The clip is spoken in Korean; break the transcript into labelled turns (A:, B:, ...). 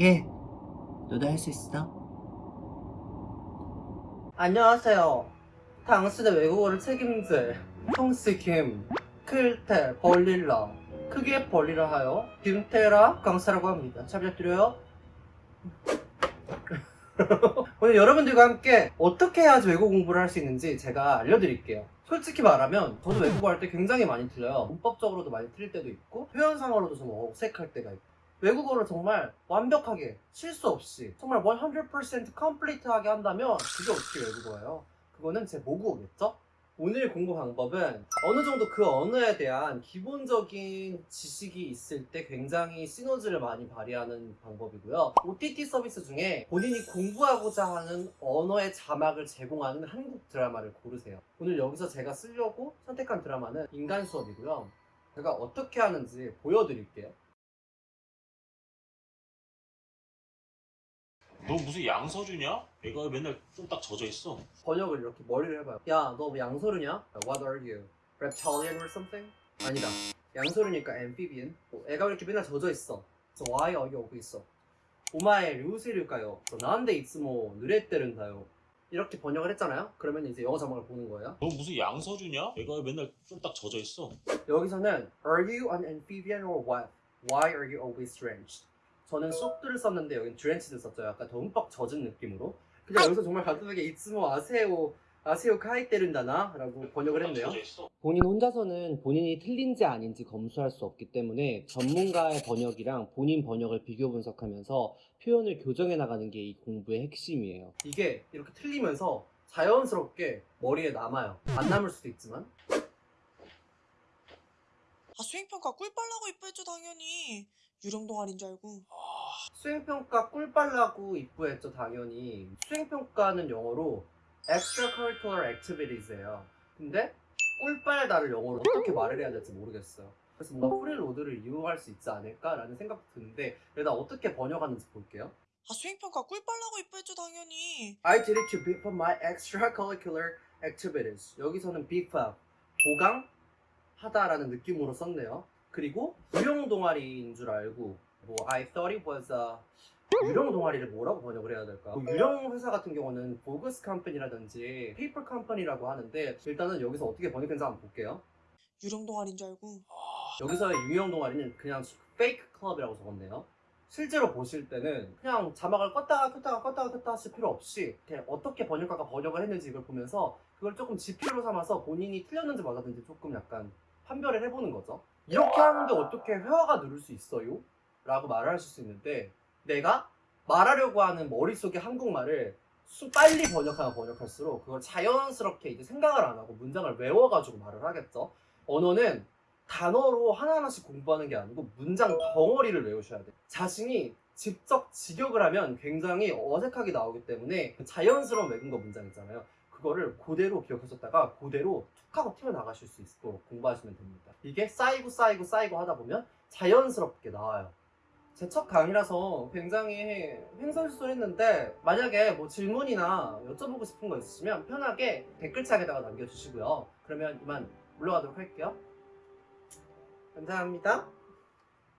A: 예. 너도 할 수 있어?
B: 안녕하세요. 당신의 외국어를 책임질 홍스김, 클테, 벌릴라, 크게 벌리라 하여 김태라 강사라고 합니다. 잘 부탁드려요. 오늘 여러분들과 함께 어떻게 해야지 외국어 공부를 할 수 있는지 제가 알려드릴게요. 솔직히 말하면 저도 외국어 할 때 굉장히 많이 틀려요. 문법적으로도 많이 틀릴 때도 있고 표현상으로도 좀 어색할 때가 있고 외국어를 정말 완벽하게 실수 없이 정말 100% 컴플리트하게 한다면 그게 어떻게 외국어예요? 그거는 제 모국어겠죠? 오늘 공부 방법은 어느 정도 그 언어에 대한 기본적인 지식이 있을 때 굉장히 시너지를 많이 발휘하는 방법이고요. OTT 서비스 중에 본인이 공부하고자 하는 언어의 자막을 제공하는 한국 드라마를 고르세요. 오늘 여기서 제가 쓰려고 선택한 드라마는 인간 수업이고요. 제가 어떻게 하는지 보여드릴게요.
C: 너 무슨 양서류냐? 애가 맨날 쫄딱 젖어 있어.
B: 번역을 이렇게 머리를 해봐요. 야, 너 뭐 양소르냐? What are you? Reptilian or something? 아니다. 양소르니까 amphibian. 어, 애가 왜 이렇게 맨날 젖어 있어? 그래서 why 여기 오고 있어? 오마에 류세류가요. 난데 이츠모 느레때른다요. 이렇게 번역을 했잖아요. 그러면 이제 영어 자막을 보는 거예요.
C: 너 무슨 양서류냐? 애가 맨날 쫄딱 젖어 있어.
B: 여기서는 Are you an amphibian or what? Why are you always drenched? 저는 쑥들을 썼는데 여기는 drenched 썼죠. 약간 더 흠뻑 젖은 느낌으로. 근데 여기서 정말 간단하게 이츠모 아세요 아세요 카이테른다나 라고 번역을 했네요.
C: 젖어 있어.
B: 본인 혼자서는 본인이 틀린지 아닌지 검수할 수 없기 때문에 전문가의 번역이랑 본인 번역을 비교 분석하면서 표현을 교정해 나가는 게 이 공부의 핵심이에요. 이게 이렇게 틀리면서 자연스럽게 머리에 남아요. 안 남을 수도 있지만
D: 아 수행평가 꿀 빨라고 입부했죠 당연히 유령 동아리인 줄 알고
B: 수행평가 꿀 빨라고 입부했죠 당연히. 수행평가는 영어로 extracurricular activities예요. 근데 꿀 빨다를 영어로 어떻게 말을 해야 될지 모르겠어요. 그래서 뭔가 freeload를 이용할 수 있지 않을까라는 생각도 드는데 일단 어떻게 번역하는지 볼게요.
D: 아 수행평가 꿀 빨라고 입부했죠 당연히
B: I did it to beef up my extracurricular activities. 여기서는 beef up, 보강하다라는 느낌으로 썼네요. 그리고 유령 동아리인 줄 알고 뭐 I thought it was a 유령 동아리를 뭐라고 번역을 해야 될까? 뭐 유령 회사 같은 경우는 bogus company라든지 paper company라고 하는데 일단은 여기서 어떻게 번역했는지 한번 볼게요.
D: 유령 동아리인 줄 알고
B: 여기서의 유령 동아리는 그냥 fake club이라고 적었네요. 실제로 보실 때는 그냥 자막을 껐다가 켰다가 껐다가 켰다 하실 필요 없이 어떻게 번역가가 번역을 했는지 이걸 보면서 그걸 조금 지표로 삼아서 본인이 틀렸는지 맞았는지 조금 약간 판별을 해보는 거죠. 이렇게 하는데 어떻게 회화가 늘을 수 있어요? 라고 말을 하실 수 있는데 내가 말하려고 하는 머릿속의 한국말을 수 빨리 번역하면 번역할수록 그걸 자연스럽게 이제 생각을 안 하고 문장을 외워가지고 말을 하겠죠. 언어는 단어로 하나하나씩 공부하는 게 아니고 문장 덩어리를 외우셔야 돼요. 자신이 직접 직역을 하면 굉장히 어색하게 나오기 때문에 그 자연스러운 외국어 문장 있잖아요. 그거를 그대로 기억하셨다가 그대로 툭 하고 튀어나가실 수 있도록 공부하시면 됩니다. 이게 쌓이고 쌓이고 쌓이고 하다 보면 자연스럽게 나와요. 제 첫 강의라서 굉장히 횡설수설했는데 만약에 뭐 질문이나 여쭤보고 싶은 거 있으시면 편하게 댓글창에다가 남겨주시고요. 그러면 이만 물러가도록 할게요. 감사합니다.